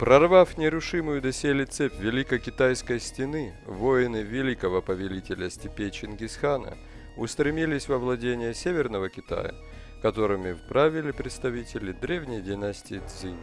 Прорвав нерушимую доселе цепь Великокитайской стены, воины великого повелителя степей Чингисхана устремились во владение Северного Китая, которыми вправили представители древней династии Цзинь.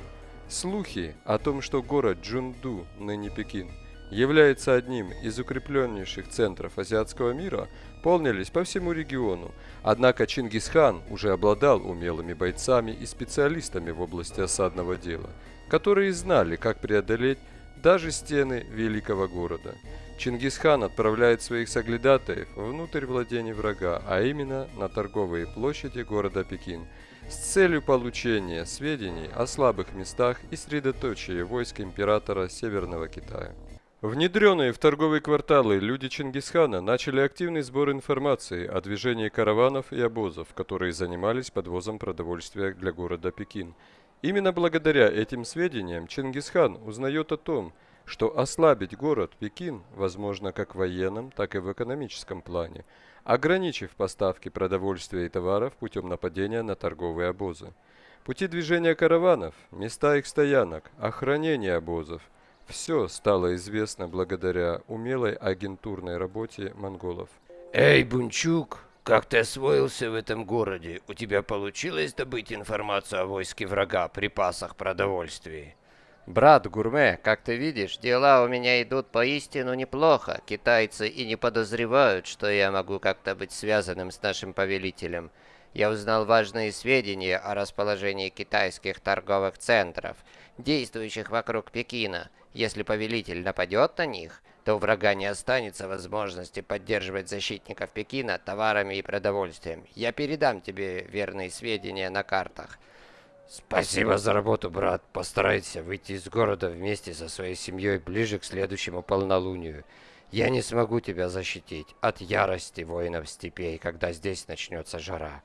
Слухи о том, что город Джунду, ныне Пекин, является одним из укрепленнейших центров азиатского мира, полнились по всему региону. Однако Чингисхан уже обладал умелыми бойцами и специалистами в области осадного дела – которые знали, как преодолеть даже стены великого города. Чингисхан отправляет своих соглядатаев внутрь владений врага, а именно на торговые площади города Пекин, с целью получения сведений о слабых местах и средоточия войск императора Северного Китая. Внедренные в торговые кварталы люди Чингисхана начали активный сбор информации о движении караванов и обозов, которые занимались подвозом продовольствия для города Пекин – Именно благодаря этим сведениям Чингисхан узнает о том, что ослабить город Пекин возможно как в военном, так и в экономическом плане, ограничив поставки продовольствия и товаров путем нападения на торговые обозы. Пути движения караванов, места их стоянок, охранение обозов – все стало известно благодаря умелой агентурной работе монголов. «Эй, Бунчук!» Как ты освоился в этом городе? У тебя получилось добыть информацию о войске врага, припасах, продовольствии? Брат Гурме, как ты видишь, дела у меня идут поистину неплохо. Китайцы и не подозревают, что я могу как-то быть связанным с нашим повелителем. Я узнал важные сведения о расположении китайских торговых центров, действующих вокруг Пекина. Если повелитель нападет на них, то у врага не останется возможности поддерживать защитников Пекина товарами и продовольствием. Я передам тебе верные сведения на картах. Спасибо за работу, брат. Постарайся выйти из города вместе со своей семьей ближе к следующему полнолунию. Я не смогу тебя защитить от ярости воинов степей, когда здесь начнется жара.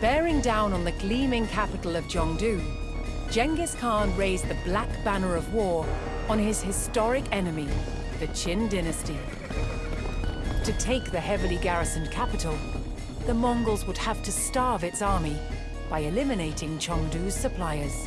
Bearing down on the gleaming capital of Zhongdu, Genghis Khan raised the black banner of war on his historic enemy, the Jin dynasty. To take the heavily garrisoned capital, the Mongols would have to starve its army by eliminating Zhongdu's suppliers.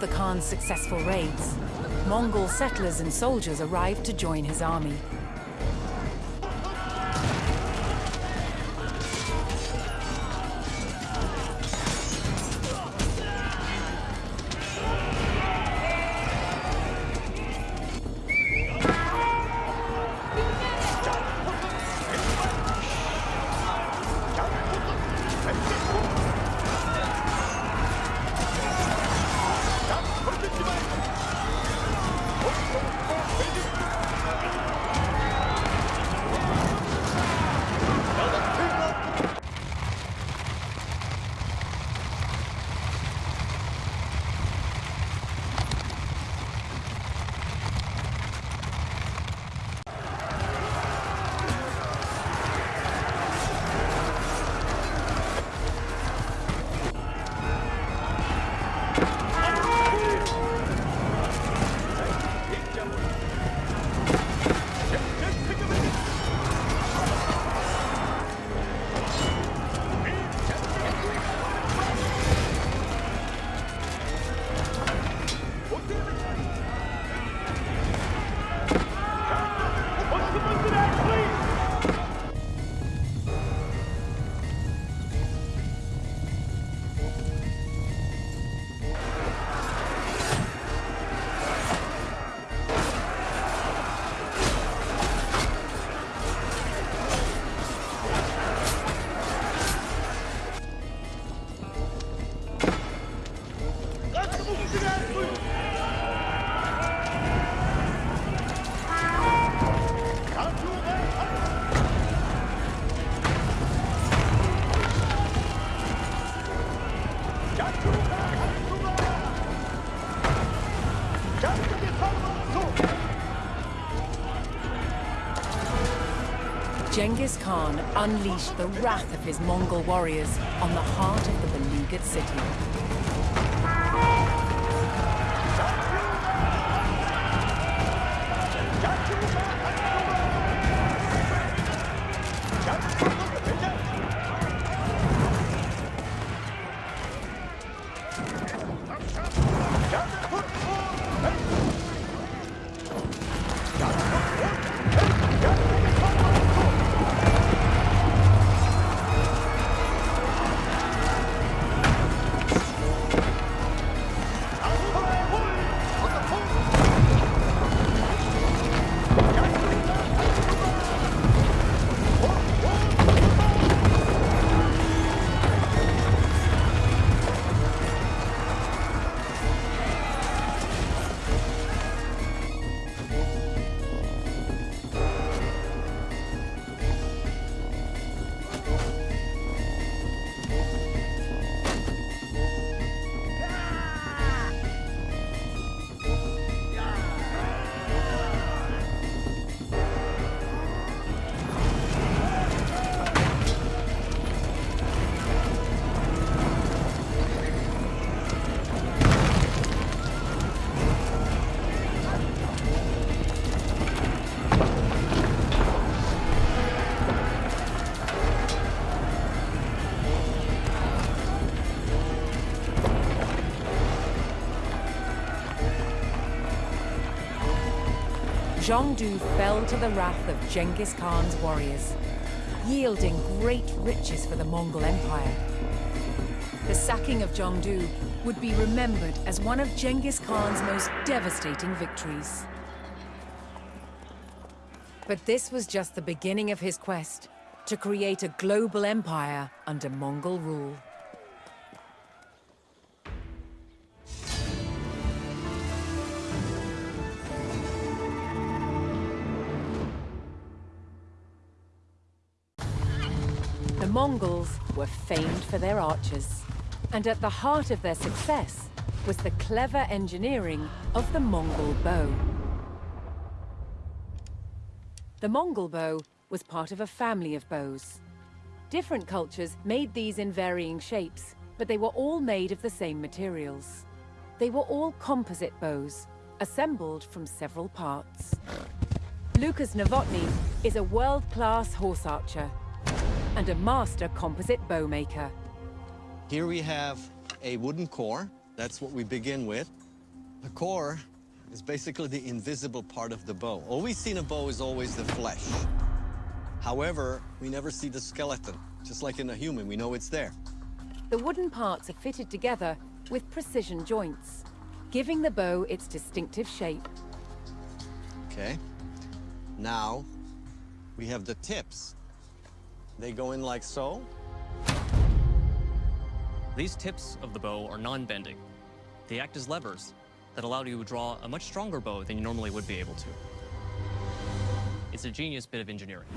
The Khan's successful raids, Mongol settlers and soldiers arrived to join his army. Genghis Khan unleashed the wrath of his Mongol warriors on the heart of the beleaguered city. Zhongdu fell to the wrath of Genghis Khan's warriors, yielding great riches for the Mongol Empire. The sacking of Zhongdu would be remembered as one of Genghis Khan's most devastating victories. But this was just the beginning of his quest to create a global empire under Mongol rule. Mongols were famed for their archers, and at the heart of their success was the clever engineering of the Mongol bow. The Mongol bow was part of a family of bows. Different cultures made these in varying shapes, but they were all made of the same materials. They were all composite bows, assembled from several parts. Lukas Novotny is a world-class horse archer and a master composite bow maker. Here we have a wooden core. That's what we begin with. The core is basically the invisible part of the bow. All we see in a bow is always the flesh. However, we never see the skeleton. Just like in a human, we know it's there. The wooden parts are fitted together with precision joints, giving the bow its distinctive shape. Okay. Now, we have the tips. They go in like so. These tips of the bow are non-bending. They act as levers that allow you to draw a much stronger bow than you normally would be able to. It's a genius bit of engineering.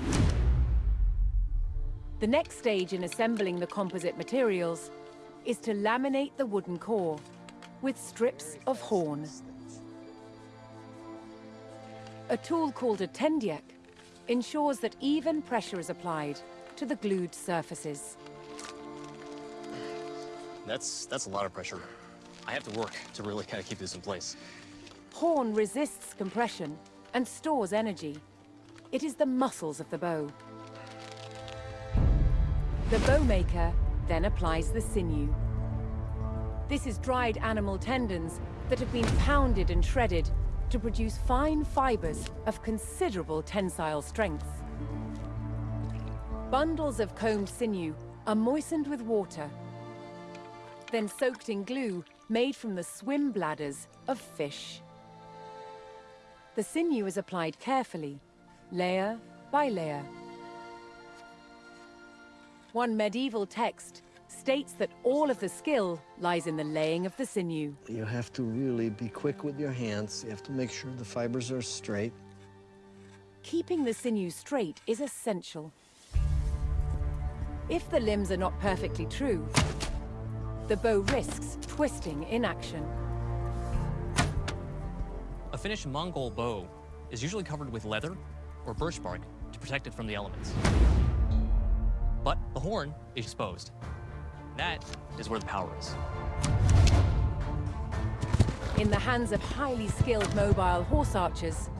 The next stage in assembling the composite materials is to laminate the wooden core with strips of horn. A tool called a tendiek ensures that even pressure is applied to the glued surfaces. That's, that's a lot of pressure. I have to work to really kind of keep this in place. Horn resists compression and stores energy. It is the muscles of the bow. The bowmaker then applies the sinew. This is dried animal tendons that have been pounded and shredded to produce fine fibers of considerable tensile strength. Bundles of combed sinew are moistened with water, then soaked in glue made from the swim bladders of fish. The sinew is applied carefully, layer by layer. One medieval text states that all of the skill lies in the laying of the sinew. You have to really be quick with your hands. You have to make sure the fibers are straight. Keeping the sinew straight is essential. If the limbs are not perfectly true, the bow risks twisting in action. A finished Mongol bow is usually covered with leather or birch bark to protect it from the elements. But the horn is exposed. That is where the power is. In the hands of highly skilled mobile horse archers,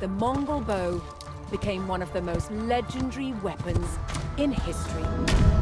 the Mongol bow became one of the most legendary weapons in history.